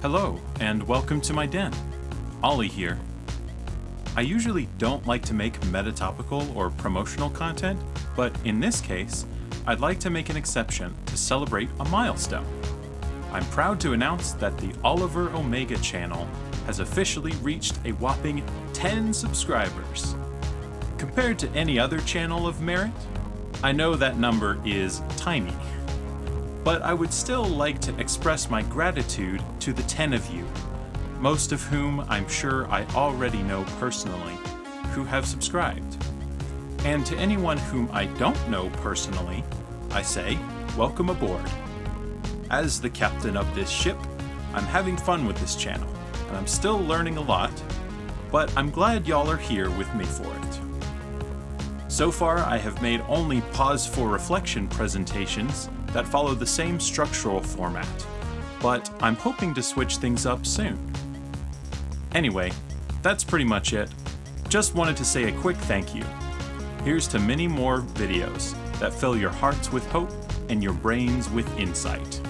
Hello, and welcome to my den. Ollie here. I usually don't like to make metatopical or promotional content, but in this case, I'd like to make an exception to celebrate a milestone. I'm proud to announce that the Oliver Omega channel has officially reached a whopping 10 subscribers. Compared to any other channel of merit, I know that number is tiny. But I would still like to express my gratitude to the 10 of you, most of whom I'm sure I already know personally, who have subscribed. And to anyone whom I don't know personally, I say, welcome aboard. As the captain of this ship, I'm having fun with this channel, and I'm still learning a lot, but I'm glad y'all are here with me for it. So far, I have made only pause for reflection presentations that follow the same structural format, but I'm hoping to switch things up soon. Anyway, that's pretty much it. Just wanted to say a quick thank you. Here's to many more videos that fill your hearts with hope and your brains with insight.